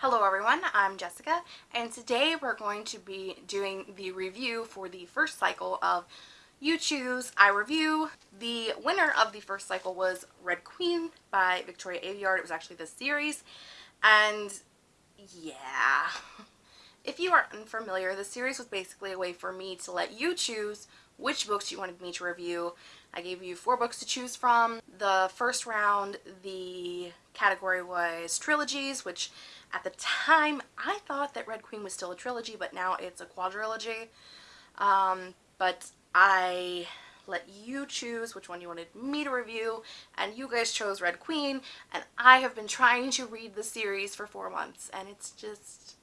Hello everyone, I'm Jessica, and today we're going to be doing the review for the first cycle of You Choose, I Review. The winner of the first cycle was Red Queen by Victoria Aveyard. It was actually the series, and yeah. If you are unfamiliar, the series was basically a way for me to let you choose which books you wanted me to review. I gave you four books to choose from. The first round, the category was trilogies, which at the time I thought that Red Queen was still a trilogy, but now it's a quadrilogy. Um, but I let you choose which one you wanted me to review, and you guys chose Red Queen, and I have been trying to read the series for four months, and it's just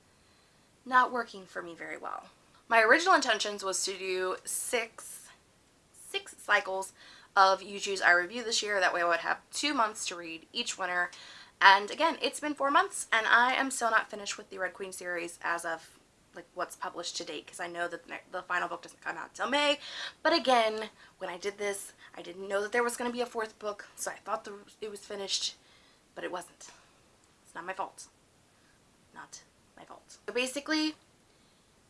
not working for me very well. My original intentions was to do six, six cycles of Choose I Review this year. That way I would have two months to read each winner. And again, it's been four months and I am still not finished with the Red Queen series as of like what's published to date because I know that the final book doesn't come out until May. But again, when I did this, I didn't know that there was going to be a fourth book, so I thought the, it was finished, but it wasn't. It's not my fault. Not my fault. So basically,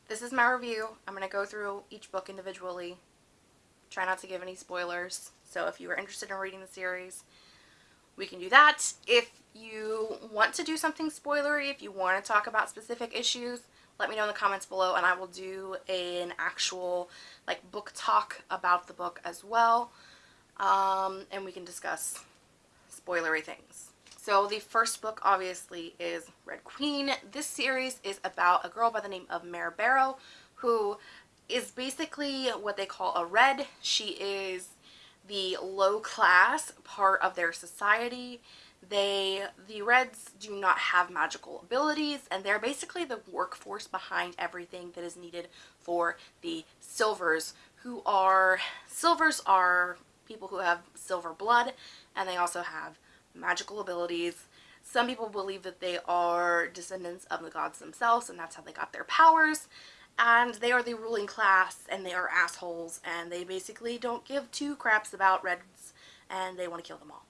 this is my review. I'm going to go through each book individually. Try not to give any spoilers. So if you are interested in reading the series, we can do that. If you want to do something spoilery, if you want to talk about specific issues, let me know in the comments below and I will do an actual like book talk about the book as well. Um, and we can discuss spoilery things. So the first book obviously is Red Queen. This series is about a girl by the name of Mare Barrow who is basically what they call a red. She is the low class part of their society. They, the Reds do not have magical abilities and they're basically the workforce behind everything that is needed for the Silvers who are, Silvers are people who have silver blood and they also have magical abilities. Some people believe that they are descendants of the gods themselves and that's how they got their powers. And they are the ruling class and they are assholes and they basically don't give two craps about Reds and they want to kill them all.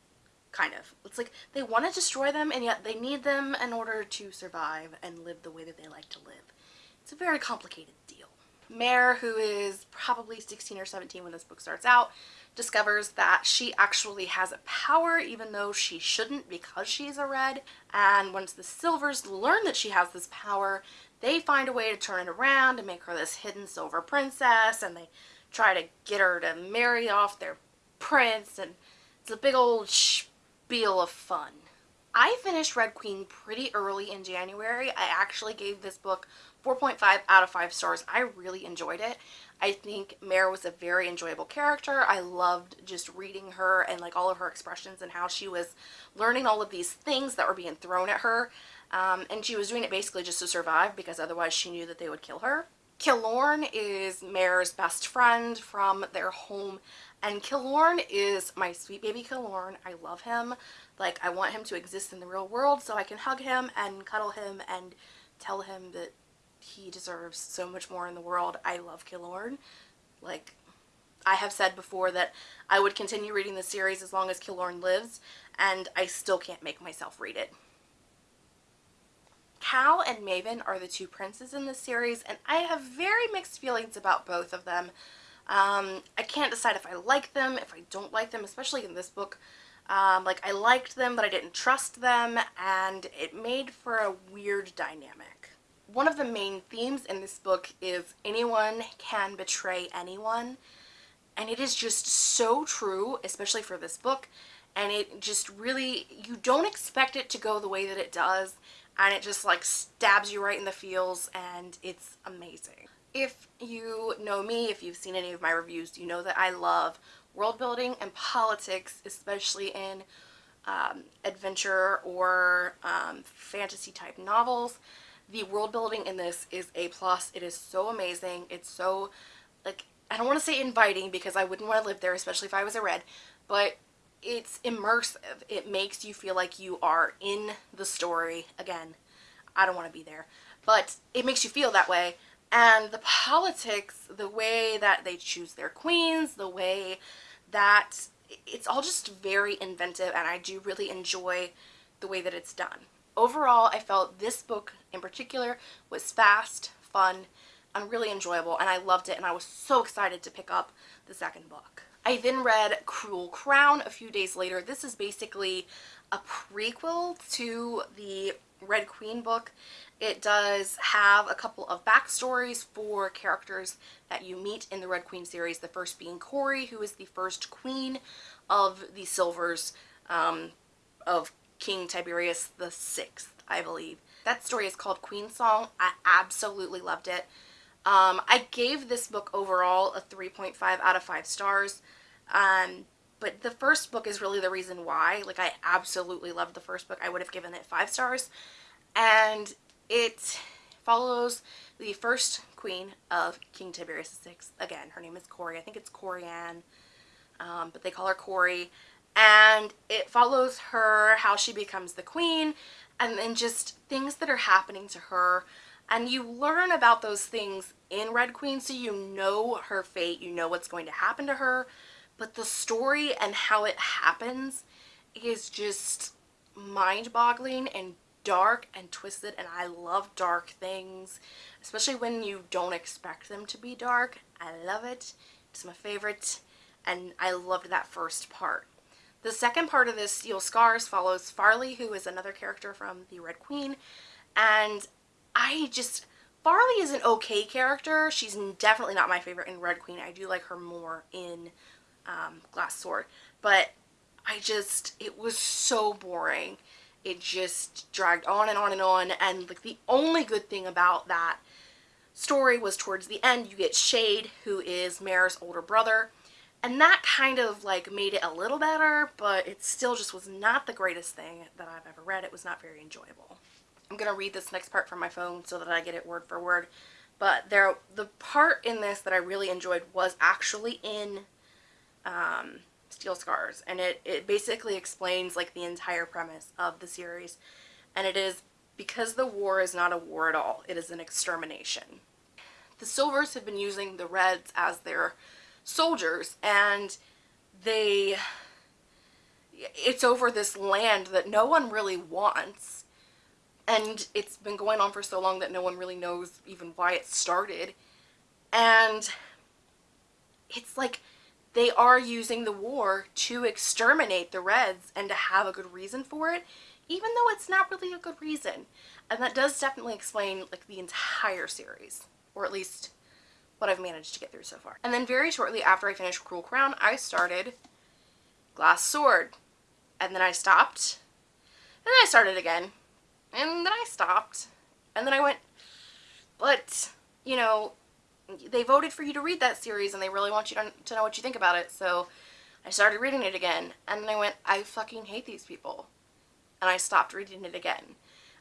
Kind of. It's like they want to destroy them and yet they need them in order to survive and live the way that they like to live. It's a very complicated deal. Mare, who is probably 16 or 17 when this book starts out, discovers that she actually has a power even though she shouldn't because she's a red. And once the Silvers learn that she has this power, they find a way to turn it around and make her this hidden silver princess and they try to get her to marry off their prince and it's a big old spiel of fun. I finished Red Queen pretty early in January. I actually gave this book 4.5 out of 5 stars. I really enjoyed it. I think Mare was a very enjoyable character. I loved just reading her and like all of her expressions and how she was learning all of these things that were being thrown at her. Um, and she was doing it basically just to survive because otherwise she knew that they would kill her. Kilorn is Mare's best friend from their home and Kilorn is my sweet baby Kilorn. I love him. Like I want him to exist in the real world so I can hug him and cuddle him and tell him that he deserves so much more in the world. I love Kilorn. Like I have said before that I would continue reading the series as long as Kilorn lives and I still can't make myself read it. Cal and Maven are the two princes in this series and I have very mixed feelings about both of them. Um, I can't decide if I like them, if I don't like them, especially in this book. Um, like I liked them but I didn't trust them and it made for a weird dynamic. One of the main themes in this book is anyone can betray anyone and it is just so true especially for this book and it just really you don't expect it to go the way that it does and it just like stabs you right in the feels and it's amazing. If you know me, if you've seen any of my reviews, you know that I love world building and politics, especially in um, adventure or um, fantasy type novels. The world building in this is A+. plus. It is so amazing. It's so, like, I don't want to say inviting because I wouldn't want to live there, especially if I was a red, but it's immersive. It makes you feel like you are in the story. Again, I don't want to be there. But it makes you feel that way. And the politics, the way that they choose their queens, the way that it's all just very inventive and I do really enjoy the way that it's done. overall, I felt this book in particular was fast, fun, and really enjoyable, and I loved it, and I was so excited to pick up the second book. I then read Cruel Crown a few days later. This is basically a prequel to the Red Queen book. It does have a couple of backstories for characters that you meet in the Red Queen series. The first being Corey, who is the first queen of the Silvers um, of King Tiberius the Sixth, I believe. That story is called Queen Song. I absolutely loved it. Um, I gave this book overall a 3.5 out of 5 stars. Um, but the first book is really the reason why. Like, I absolutely loved the first book. I would have given it 5 stars. And it follows the first queen of King Tiberius VI. Again, her name is Corey. I think it's Coriane, um, but they call her Corey. And it follows her, how she becomes the queen, and then just things that are happening to her. And you learn about those things in Red Queen, so you know her fate, you know what's going to happen to her. But the story and how it happens is just mind-boggling and dark and twisted and I love dark things especially when you don't expect them to be dark. I love it. It's my favorite and I loved that first part. The second part of this Steel Scars follows Farley who is another character from the Red Queen and I just Farley is an okay character. She's definitely not my favorite in Red Queen. I do like her more in um, Glass Sword. But I just it was so boring. It just dragged on and on and on. And like the only good thing about that story was towards the end you get Shade who is Mare's older brother. And that kind of like made it a little better but it still just was not the greatest thing that I've ever read. It was not very enjoyable I'm gonna read this next part from my phone so that I get it word for word. But there the part in this that I really enjoyed was actually in um, Steel Scars. And it, it basically explains like the entire premise of the series. And it is because the war is not a war at all, it is an extermination. The Silvers have been using the Reds as their soldiers and they it's over this land that no one really wants and it's been going on for so long that no one really knows even why it started and it's like they are using the war to exterminate the Reds and to have a good reason for it, even though it's not really a good reason. And that does definitely explain like the entire series, or at least what I've managed to get through so far. And then very shortly after I finished Cruel Crown, I started Glass Sword. And then I stopped. And then I started again. And then I stopped. And then I went, but, you know, they voted for you to read that series and they really want you to, know what you think about it. So I started reading it again and then I went, I fucking hate these people. And I stopped reading it again.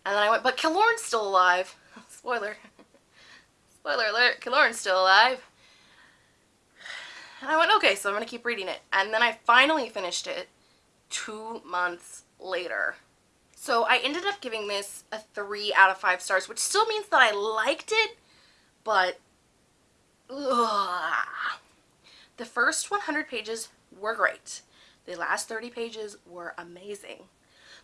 And then I went, but Kilorn's still alive. Spoiler. Spoiler alert, Kilorn's still alive. And I went, okay, so I'm going to keep reading it. And then I finally finished it two months later. So I ended up giving this a 3 out of 5 stars, which still means that I liked it, but Ugh. The first 100 pages were great. The last 30 pages were amazing.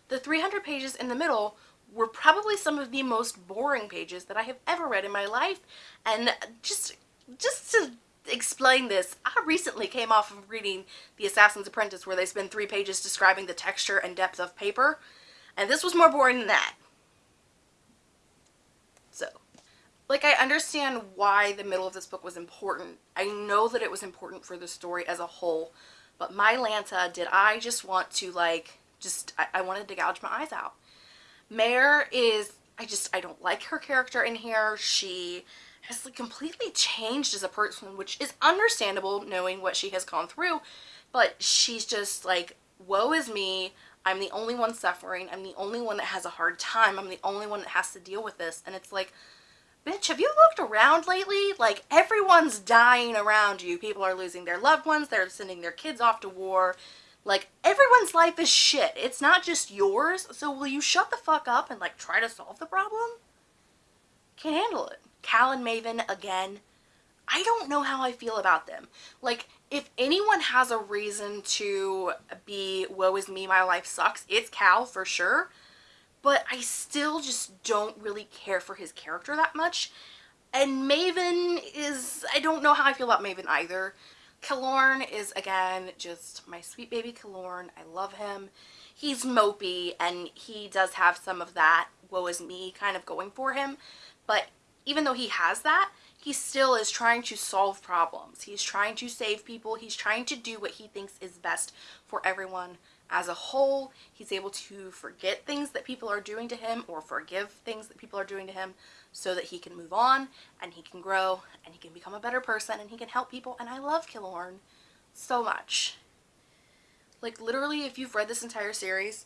The 300 pages in the middle were probably some of the most boring pages that I have ever read in my life. And just, just to explain this, I recently came off of reading The Assassin's Apprentice where they spend three pages describing the texture and depth of paper. And this was more boring than that. So, like I understand why the middle of this book was important. I know that it was important for the story as a whole, but my Lanta, did I just want to like, just, I, I wanted to gouge my eyes out. Mare is, I just, I don't like her character in here. She has like completely changed as a person, which is understandable knowing what she has gone through, but she's just like, woe is me. I'm the only one suffering. I'm the only one that has a hard time. I'm the only one that has to deal with this. And it's like, bitch, have you looked around lately? Like, everyone's dying around you. People are losing their loved ones. They're sending their kids off to war. Like, everyone's life is shit. It's not just yours. So will you shut the fuck up and, like, try to solve the problem? Can't handle it. Cal and Maven, again, I don't know how I feel about them. Like, if anyone has a reason to be, woe is me, my life sucks, it's Cal for sure. but I still just don't really care for his character that much. And Maven is, I don't know how I feel about Maven either. Kilorn is, again, just my sweet baby Kilorn. I love him. He's mopey, and he does have some of that woe is me kind of going for him. But even though he has that, he still is trying to solve problems. He's trying to save people. He's trying to do what he thinks is best for everyone as a whole. He's able to forget things that people are doing to him or forgive things that people are doing to him so that he can move on and he can grow and he can become a better person and he can help people. And I love Kilorn so much. Like literally, if you've read this entire series,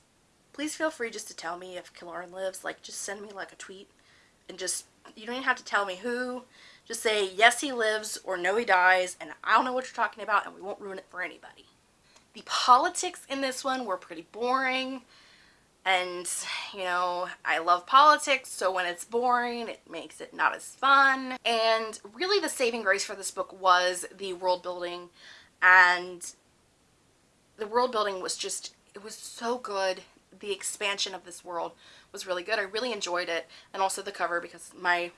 please feel free just to tell me if Kilorn lives. Like just send me like a tweet and just, you don't even have to tell me who. Just say, yes, he lives or no, he dies. And I don't know what you're talking about and we won't ruin it for anybody. The politics in this one were pretty boring. And, you know, I love politics, so when it's boring, it makes it not as fun. And really the saving grace for this book was the world building. And the world building was just, it was so good. The expansion of this world was really good. I really enjoyed it. And also the cover because my,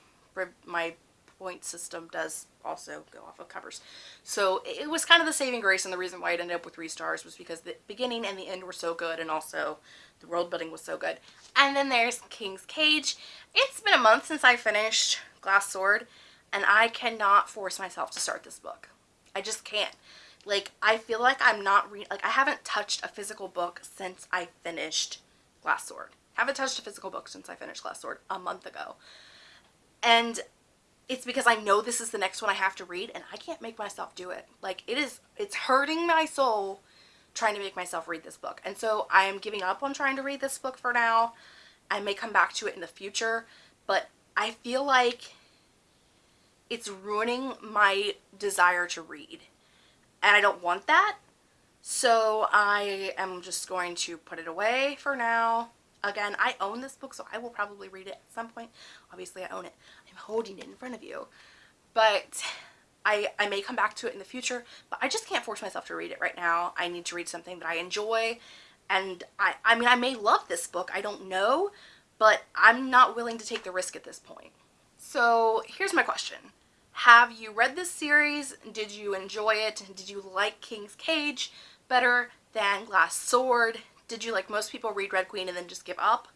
my point system does also go off of covers. So it was kind of the saving grace and the reason why it ended up with three stars was because the beginning and the end were so good and also the world building was so good. And then there's King's Cage. It's been a month since I finished Glass Sword and I cannot force myself to start this book. I just can't. Like, I feel like I'm not re like I haven't touched a physical book since I finished Glass Sword. Haven't touched a physical book since I finished Glass Sword a month ago. And it's because I know this is the next one I have to read and I can't make myself do it. Like it is, it's hurting my soul trying to make myself read this book. And so I am giving up on trying to read this book for now. I may come back to it in the future, but I feel like it's ruining my desire to read. And I don't want that. So I am just going to put it away for now. Again, I own this book, so I will probably read it at some point. Obviously, I own it. I'm holding it in front of you. But I, I may come back to it in the future, but I just can't force myself to read it right now. I need to read something that I enjoy. And I, I mean, I may love this book. I don't know, but I'm not willing to take the risk at this point. So here's my question. Have you read this series? Did you enjoy it? Did you like King's Cage better than Glass Sword? Did you, like most people, read Red Queen and then just give up?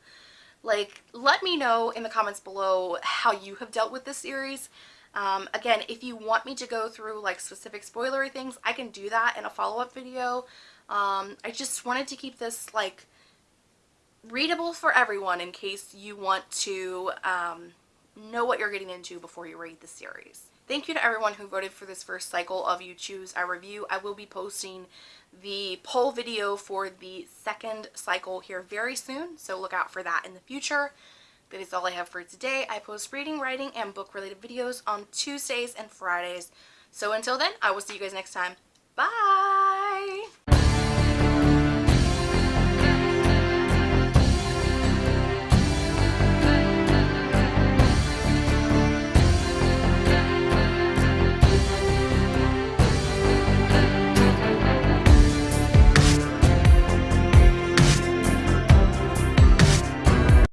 Like, let me know in the comments below how you have dealt with this series. Um, again, if you want me to go through like specific spoilery things, I can do that in a follow-up video. Um, I just wanted to keep this like readable for everyone in case you want to um, know what you're getting into before you read the series. Thank you to everyone who voted for this first cycle of You Choose, I Review. I will be posting the poll video for the second cycle here very soon, so look out for that in the future. That is all I have for today. I post reading, writing, and book-related videos on Tuesdays and Fridays. So until then, I will see you guys next time.